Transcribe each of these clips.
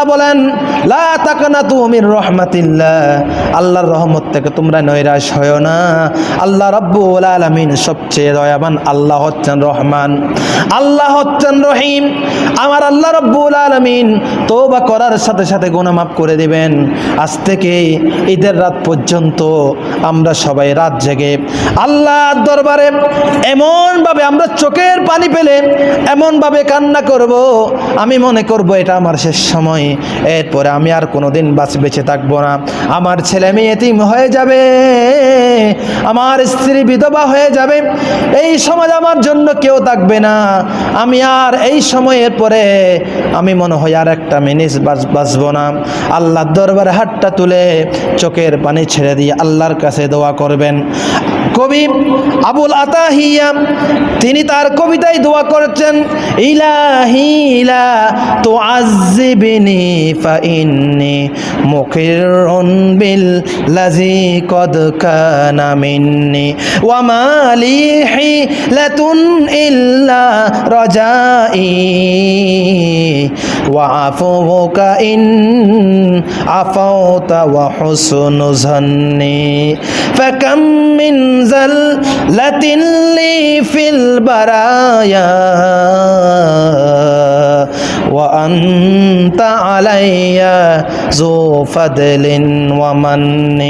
আল্লাহ বলেন, লা তুমির আল্লাহর রহমত থেকে তোমরা নৈরাশ হয় না। আল্লাহ রব্বুল আলামিন সবচেয়ে দয়াবান আল্লাহ হচ্ছেন রহমান। আল্লাহ হচ্ছেন রহিম। আমার আল্লাহ রব্বুল আলামিন তওবা করার সাথে সাথে মাফ করে দিবেন। আজ থেকে ঈদের রাত পর্যন্ত আমরা সবাই রাত জেগে আল্লাহর দরবারে এমনভাবে আমরা চোখের পানি পেলে এমনভাবে কান্না করব। আমি মনে করব এটা আমার শেষ সময়। এরপরে আমি আর কোনোদিন বাঁচ, বেঁচে থাকব না। আমার ছেলে মেয়ে এতিম হয়ে যাবে, আমার স্ত্রী বিধবা হয়ে যাবে, এই সমাজ আমার জন্য কেউ থাকবে না। আমি আর এই সময়ের পরে আমি মনে হয় আর একটা মিনিট বাঁচ, বাঁচবো না। আল্লাহর দরবারে হাতটা তুলে চোখের পানি ছেড়ে দিয়ে আল্লাহর কাছে দোয়া করবেন। কবি আবুল আতাহিয়া, তিনি তার কবিতায় দোয়া করছেন, ইলাহি ইলা তো আজিবিনি فإني مقر بالذي قد كان مني وما لي حيلة إلا رجائي وعفوك إن عفوت وحسن ظني فكم من زلة لي في البرايا وأنت علي ذو فضل ومن.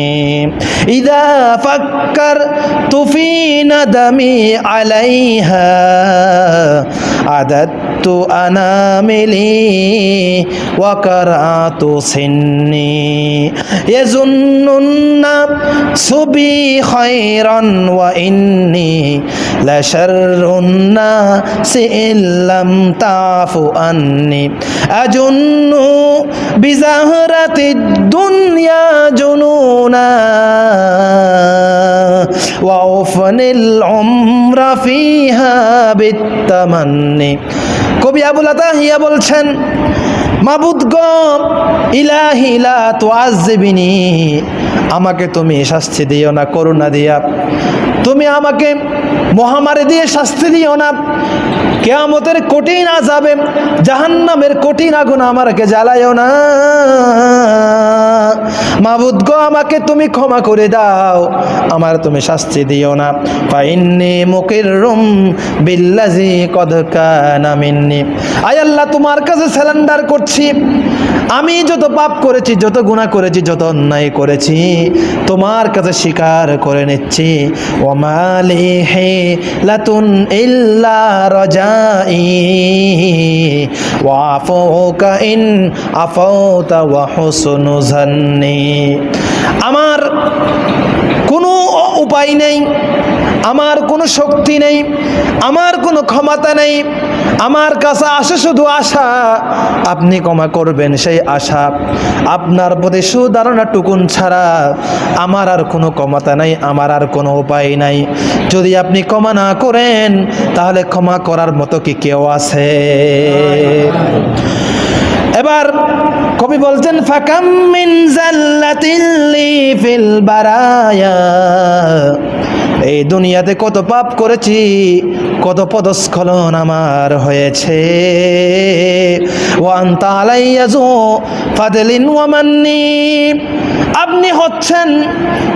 إذا فكرت في ندمي عليها عددت أناملي وقرأت سني يظن الناس بي خيرا وإني لشر الناس إن لم تعف عني أجن بزهرة الدنيا جنونا ওয়াফনিল উমরা ফিহা বিত্তামান্নি। কবি আবুল আতাহিয়া বলছেন মাবুদ গম ইলাহিলা তো আমাকে তুমি শাস্তি দিও না, করুণা দিয়া। তুমি আমাকে মহামারী দিয়ে শাস্তি দিও না। কেয়ামতের কঠিন আজাবে জাহান্নামের কঠিন আগুন আমাকে জ্বালায়ও না। মাবুদ গো, আমাকে তুমি ক্ষমা করে দাও। আমার তুমি শাস্তি দিও না। পাইন্নি মুকির রুম বিল্লাজি কদকানা মিন্নি। আয় আল্লাহ, তোমার কাছে স্যালেন্ডার করছি। আমি যত পাপ করেছি, যত গুণা করেছি, যত অন্যায় করেছি। তোমার কাছে স্বীকার করে নিচ্ছি। ওমালে হে লাতুন ইল্লা ইন আমার কোনো উপায় নেই আমার কোনো শক্তি নেই, আমার কোনো ক্ষমতা নেই, আমার কাছে আসে শুধু আশা। আপনি ক্ষমা করবেন সেই আশা। আপনার প্রতি সুধারণা টুকুন ছাড়া আমার আর কোনো ক্ষমতা নাই, আমার আর কোনো উপায় নাই। যদি আপনি ক্ষমা না করেন, তাহলে ক্ষমা করার মতো কি কেউ আছে? এবার কবি বলছেন, ফাকাম মিন জাল্লাতিল্লি ফিল বারায়া। এই দুনিয়াতে কত পাপ করেছি, কত পদস্খলন আমার হয়েছে। আপনি হচ্ছেন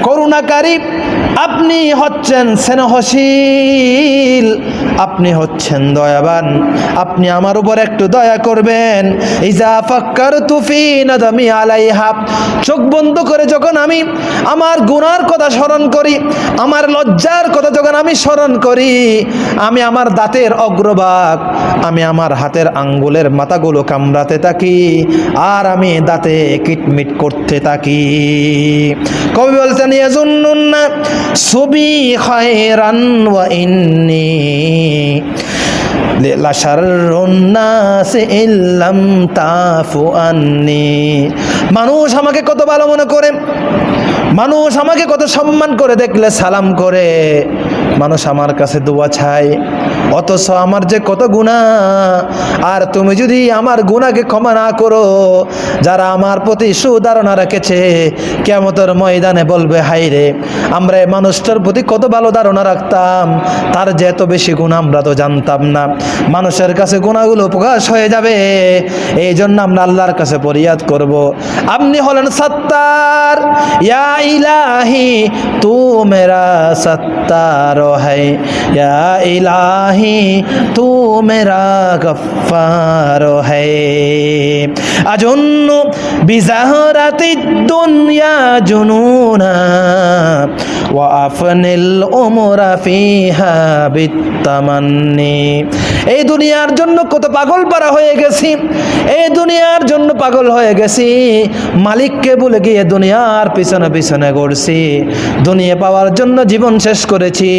করুণাকারী, আপনি হচ্ছেন স্নেহশীল, আপনি হচ্ছেন দয়াবান, আপনি আমার উপর একটু দয়া করবেন। ইজা চোখ বন্ধ করে যখন আমি আমার গুনার কথা স্মরণ করি, আমার লজ্জার কথা যখন আমি স্মরণ করি, আমি আমার দাঁতের অগ্রভাগ, আমি আমার হাতের আঙ্গুলের মাথাগুলো কামড়াতে থাকি, আর আমি দাঁতে কিটমিট করতে থাকি। কবি বলছেন ইয়াজুন্নুন্না সুবি খায়রান ওয়া ইন্নি মানুষ আমাকে কত ভালো মনে করে, মানুষ আমাকে কত সম্মান করে, দেখলে সালাম করে। মানুষ আমার কাছে দোয়া চায়। অথচ আমার যে কত গুণা আর তুমি যদি আমার গুণাকে ক্ষমা না করো, যারা আমার প্রতি সুধারণা রেখেছে কেমতর ময়দানে বলবে হাই রে, আমরা এই মানুষটার প্রতি কত ভালো ধারণা রাখতাম, তার যে এত বেশি গুণ আমরা তো জানতাম না। মানুষের কাছে গুণাগুলো প্রকাশ হয়ে যাবে এই জন্য আমরা আল্লাহর কাছে ফরিয়াদ করব। আপনি হলেন সত্তার, ইয়া ইলাহি তু মেরা সত্তার হ্যায় ইয়া ইলাহি है, तू मेरा गफ्फार है। अजुन्नु बिजहरति दुनिया আফনিল এই দুনিয়ার জন্য কত পাগল পারা হয়ে গেছি, এই দুনিয়ার জন্য পাগল হয়ে গেছি। মালিককে বলে গিয়ে দুনিয়ার পিছনে পিছনে গড়ছি দুনিয়া পাওয়ার জন্য জীবন শেষ করেছি,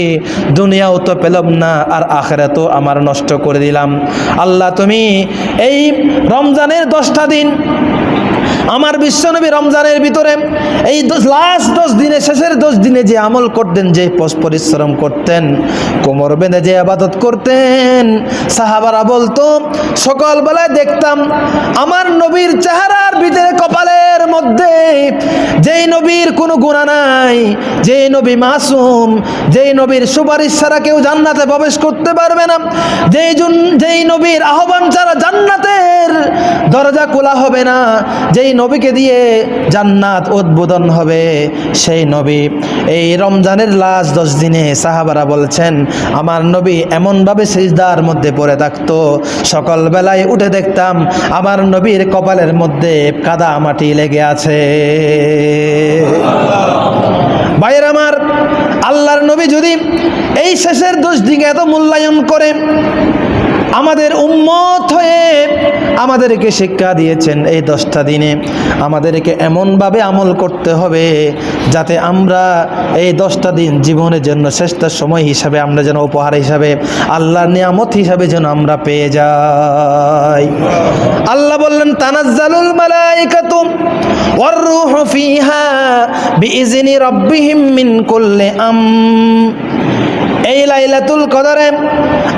দুনিয়াও তো পেলাম না, আর আখ তো আমার নষ্ট করে দিলাম। আল্লাহ তুমি এই রমজানের দশটা দিন আমার বিশ্বনবী রমজানের ভিতরে এই লাস্ট দশ দিনে, শেষের দশ দিনে যে আমল করতেন, যে পরিশ্রম করতেন, কোমর বেঁধে যে আবাদত করতেন, সাহাবারা বলতো, সকালবেলায় দেখতাম আমার নবীর চেহারার ভিতরে কপালের মধ্যে যেই নবীর কোনো গুণা নাই, যেই নবী মাসুম, যেই নবীর সুপারিশ ছাড়া কেউ জান্নাতে প্রবেশ করতে পারবে না, যেই যেই নবীর আহ্বান ছাড়া জান্নাতের দরজা খোলা হবে না। যেই নবীকে দিয়ে জান্নাত উদ্বোধন হবে, সেই নবী। এই রমজানের লাস্ট দশ দিনে সাহাবারা বলছেন, আমার নবী এমনভাবে সিজদার মধ্যে পড়ে থাকতো। সকালবেলায় উঠে দেখতাম, আমার নবীর কপালের মধ্যে কাদা মাটি লেগে আছে। ভাইয়ের আমার, আল্লাহর নবী যদি এই শেষের দোষ দিকে এত মূল্যায়ন করে আমাদের উম্মত হয়ে আমাদেরকে শিক্ষা দিয়েছেন এই দশটা দিনে। আমাদেরকে এমনভাবে আমল করতে হবে যাতে আমরা এই দশটা দিন জীবনের জন্য শ্রেষ্ঠ সময় হিসাবে আমরা যেন, উপহার হিসাবে, আল্লাহর নিয়ামত হিসাবে যেন আমরা পেয়ে যাই। আল্লাহ বললেন, তানাজ্জালুল মালাইকাতু ওয়ার-রূহু ফিহা বিইজনি রাব্বিহিম মিন কুল্লি আম এই লাইলাতুল কদরে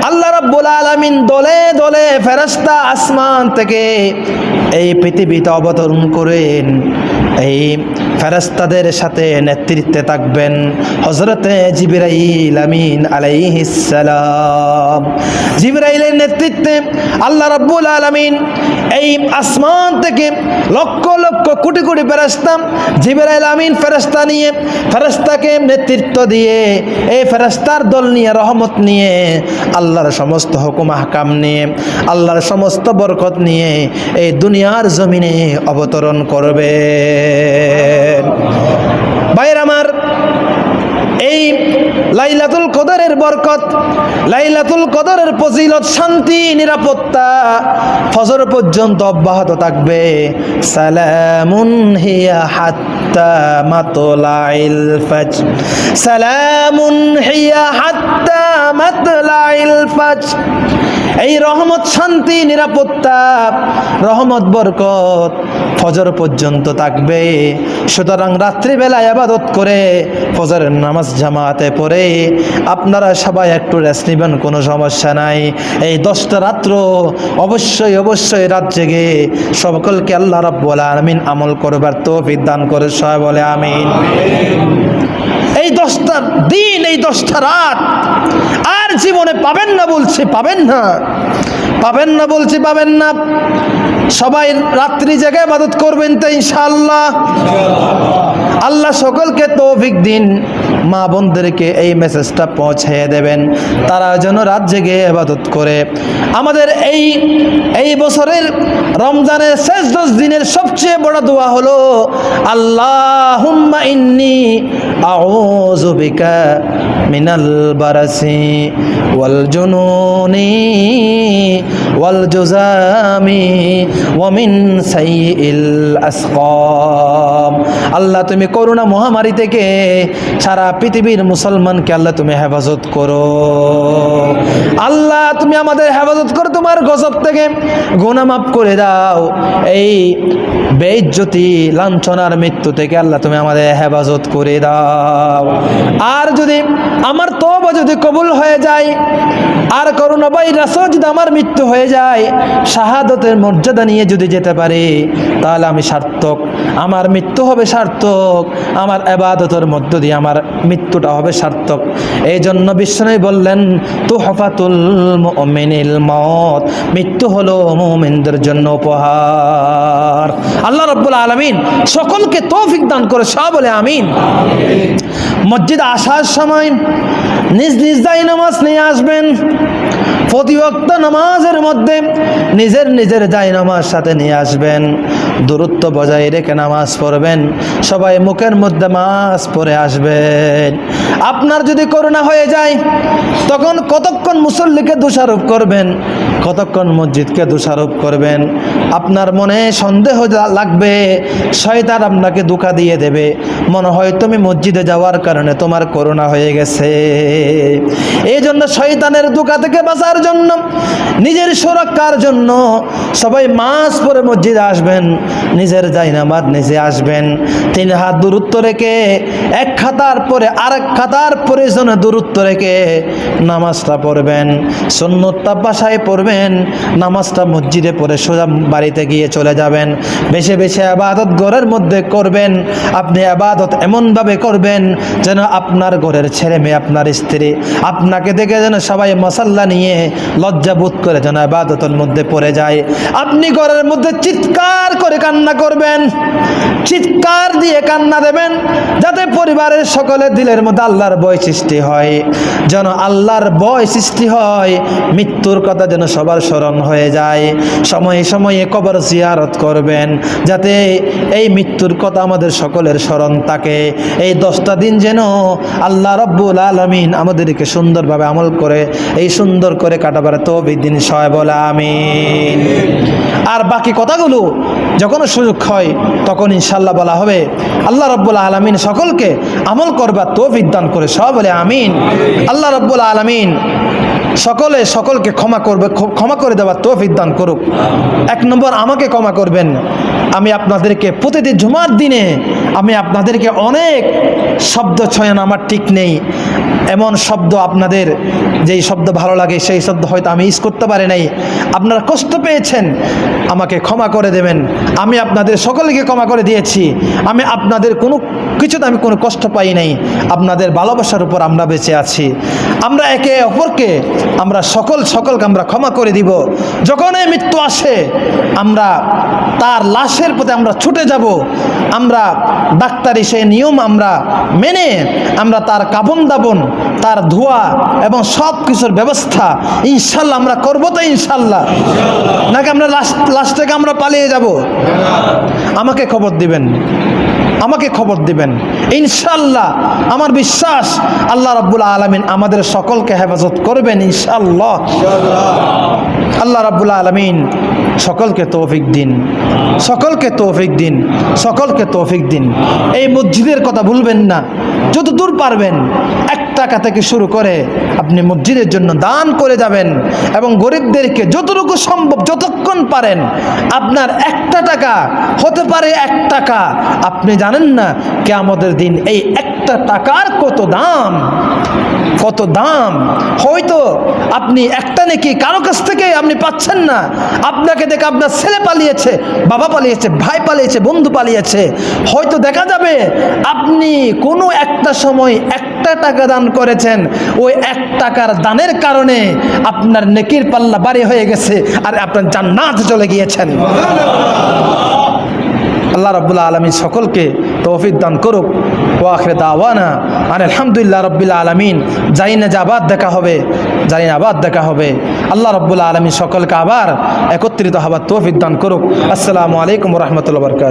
আল্লাহ রাব্বুল আলামিন দলে দলে ফেরেশতা আসমান থেকে এই পৃথিবীতে অবতরণ করেন। এই ফেরেশতাদের সাথে নেতৃত্বে থাকবেন হজরতে জিবরাইল আমিন আলাইহিস সালাম। জিবরাইলের নেতৃত্বে আল্লাহ রাব্বুল আলামিন এই আসমান থেকে লক্ষ লক্ষ কোটি কোটি ফেরেশতা জিবরাইল আমিন ফেরেশতা নিয়ে ফেরেশতাকে নেতৃত্ব দিয়ে এই ফেরেশতার দল নিয়ে রহমত নিয়ে আল্লাহর সমস্ত হুকুম হাকাম নিয়ে আল্লাহর সমস্ত বরকত নিয়ে এই দুনিয়ার জমিনে অবতরণ করবে ভাইয়ের আমার, এই লাইলাতুল কদরের বরকত, লাইলাতুল কদরের ফজিলত, শান্তি, নিরাপত্তা ফজর পর্যন্ত অব্যাহত থাকবে। সালামুন হিয়া হাত্তা মাতলাইল ফাজ সালামুন হিয়া হাত্তা মাতলাইল ফাজ এই রহমত, শান্তি, নিরাপত্তা, রহমত, বরকত ফজর পর্যন্ত থাকবে। সুতরাং রাত্রিবেলায় আবাদত করে ফজরের নামাজ জামাতে পড়ে আপনারা সবাই একটু রেস্ট নেবেন, কোনো সমস্যা নাই। এই দশটা রাত্র অবশ্যই অবশ্যই রাত জেগে সকলকে আল্লাহ রাব্বুল আলামিন আমল করবার তৌফিক দান করে সবাই বলে আমিন। দশটা দিন এই দশটা রাত। আর জীবনে পাবেন না বলছে পাবেন না। পাবেন না বলছি পাবেন না। সবাই রাত্রি জেগে ইবাদত করবেন তো ইনশাআল্লাহ। আল্লাহ সকলকে তৌফিক দিন। মা বোনদেরকে এই মেসেজটা পৌঁছে দেবেন। তারা যেন রাত জেগে ইবাদত করে। আমাদের এই এই বছরের রমজানের শেষ দশ দিনের সবচেয়ে বড় দোয়া হলো আল্লাহ ইন্নি আউযু বিকা মিনাল বারাসি ওয়াল জুনুনি ওয়াল জুজামি ওয়া মিন সাইয়িল আসকাম। আল্লাহ, তুমি করোনা মহামারী থেকে সারা পৃথিবীর মুসলমানকে আল্লাহ তুমি হেফাজত করো। আল্লাহ, তুমি আমাদের হেফাজত করো তোমার গজব থেকে। গুনাহ মাফ করে দাও। এই বেইজ্জতি, লাঞ্ছনার মৃত্যু থেকে আল্লাহ তুমি আমাদের হেফাজত করে দাও। আর যদি আমার তবা যদি কবুল হয়ে যায়, আর করোনা ভাইরাসও যদি আমার মৃত্যু হয়ে যায়, শাহাদতের মর্যাদা নিয়ে যদি যেতে পারি, তাহলে আমি সার্থক। আমার মৃত্যু হবে সার্থক। আমার এবাদতের মধ্য দিয়ে আমার মৃত্যুটা হবে সার্থক। এই জন্য বিশ্বনবী বললেন তু হফাতুল মুমিনিল মত মৃত্যু হলো মুমিনদের জন্য উপহার। আল্লাহ রব্বুল আলমিন সকলকে তৌফিক দান করে সব বলে আমিন। মসজিদে আসার সময় নিজ নিজ দায় নামাজ নিয়ে আসবেন। প্রতিবক্ত নামাজের মধ্যে নিজের নিজের জায় নামাজ সাথে নিয়ে আসবেন। দূরত্ব বজায় রেখে নামাজ পড়বেন। সবাই মুখের মধ্যে মাছ পরে আসবেন। আপনার যদি করোনা হয়ে যায়, তখন কতক্ষণ মুসল্লিকে দোষারোপ করবেন? কতক্ষণ মসজিদকে দোষারোপ করবেন? আপনার মনে সন্দেহ লাগবে, শয়তান আপনাকে ধোকা দিয়ে দেবে। মনে হয় তুমি মসজিদে যাওয়ার কারণে তোমার করোনা হয়ে গেছে। এই জন্য শয়তানের ধোকা থেকে বাঁচার জন্য, নিজের সুরক্ষার জন্য সবাই মাস পরে মসজিদে আসবেন, নিজের জাইনামাজ নিজে আসবেন। তিন হাত দূরত্ব রেখে, এক খাতার পরে আরেক খাতার প্রয়োজনে দূরত্ব রেখে নামাজটা পড়বেন। সন্ন্যতটা বাসায় পড়বেন, নামাজটা মসজিদে পড়ে সোজা বাড়িতে গিয়ে চলে যাবেন। বেশি বেশি আবাদত ঘরের মধ্যে করবেন, আপনি আবাদত এমনভাবে করবেন যেন আপনার ঘরের ছেলে মেয়ে, আপনার স্ত্রী, আপনাকে দেখে যেন সবাই মশাল্লা নিয়ে লজ্জা বোধ করে যেন আবাদতের মধ্যে পড়ে যায়। আপনি ঘরের মধ্যে চিৎকার করে কান্না করবেন। চিৎকার দিয়ে কান্না দেবেন, যাতে পরিবারের সকলের দিলের মধ্যে আল্লাহর বয় সৃষ্টি হয়। যেন আল্লাহর বয় সৃষ্টি হয়, মৃত্যুর কথা যেন সবার স্মরণ হয়ে যায়। সময়ে সময়ে কবর জিয়ারত করবেন, যাতে এই মৃত্যুর কথা আমাদের সকলের স্মরণ থাকে। এই দশটা দিন যেন আল্লাহ রব্বুল আলমিন আমাদেরকে সুন্দরভাবে আমল করে, এই সুন্দর করে কাটাবার তো দিন সয় বলে আমিন। আর বাকি কথাগুলো যখন সুযোগ হয়, তখন ইনশাল্লাহ বলা হবে, আল্লাহ রব্বুল আলমিন সকলকে আমল করবার তো বিদ্যান করে সব বলে আমিন। আল্লাহ রব্বুল আলমিন সকলে সকলকে ক্ষমা করবে ক্ষমা করে দেওয়ার তৌফিক দান করুক। এক নম্বর, আমাকে ক্ষমা করবেন। আমি আপনাদেরকে প্রতিটি জুমার দিনে আমি আপনাদেরকে অনেক শব্দ ছয়ন আমার ঠিক নেই। এমন শব্দ আপনাদের যেই শব্দ ভালো লাগে, সেই শব্দ হয়তো আমি ইউজ করতে পারি নাই। আপনারা কষ্ট পেয়েছেন, আমাকে ক্ষমা করে দেবেন। আমি আপনাদের সকলকে ক্ষমা করে দিয়েছি। আমি আপনাদের কোনো কিছুতে আমি কোনো কষ্ট পাই নাই। আপনাদের ভালোবাসার উপর আমরা বেঁচে আছি। আমরা একে অপরকে আমরা সকল সকলকে আমরা ক্ষমা করে দিব। যখন এই মৃত্যু আসে, আমরা তার লাশের প্রতি আমরা ছুটে যাব। আমরা ডাক্তারি সেই নিয়ম আমরা মেনে আমরা তার কাবন দাবন, তার ধোয়া এবং সব কিছুর ব্যবস্থা ইনশাল্লাহ আমরা করব তো ইনশাল্লাহ। নাকি আমরা লাশ লাশ থেকে আমরা পালিয়ে যাব? আমাকে খবর দিবেন। আমাকে খবর দিবেন। ইনশাল্লাহ আমার বিশ্বাস আল্লাহ রাব্বুল আলমিন আমাদের সকলকে হেফাজত করবেন ইনশাল্লাহ আল্লাহ রাবুল আলমিন সকলকে তৌফিক দিন, সকলকে তৌফিক দিন, সকলকে তৌফিক দিন। এই মসজিদের কথা ভুলবেন না। যত দূর পারবেন, এক টাকা থেকে শুরু করে আপনি মসজিদের জন্য দান করে যাবেন এবং গরিবদেরকে যতটুকু সম্ভব, যতক্ষণ পারেন, আপনার একটা টাকা, হতে পারে এক টাকা। আপনি জানেন না কে আমাদের দিন এই একটা টাকার কত দাম কত দাম। হয়তো আপনি একটা নাকি কারও কাছ থেকে আপনি পাচ্ছেন না। আপনাকে দেখে আপনার ছেলে পালিয়েছে, বাবা পালিয়েছে, ভাই পালিয়েছে, বন্ধু পালিয়েছে। হয়তো দেখা যাবে আপনি কোনো একটা সময় একটা টাকা দান করেছেন, ওই এক টাকার দানের কারণে আপনার নেকির পাল্লা বাড়ি হয়ে গেছে আর আপনার জান্নাত চলে গিয়েছেন। আল্লাহ রব্বুল্লা আলমী সকলকে তৌফিক দান করুক। ও আখরে দাওয়ানা আর আলহামদুলিল্লাহ রব্বুল্লা আলমিন। যাই না যে আবার দেখা হবে যাই না আবার দেখা হবে। আল্লাহ রব্বুল্লা আলমী সকলকে আবার একত্রিত হবার তৌফিক দান করুক। আসসালামু আলাইকুম রহমতুল্লাহ বরকাত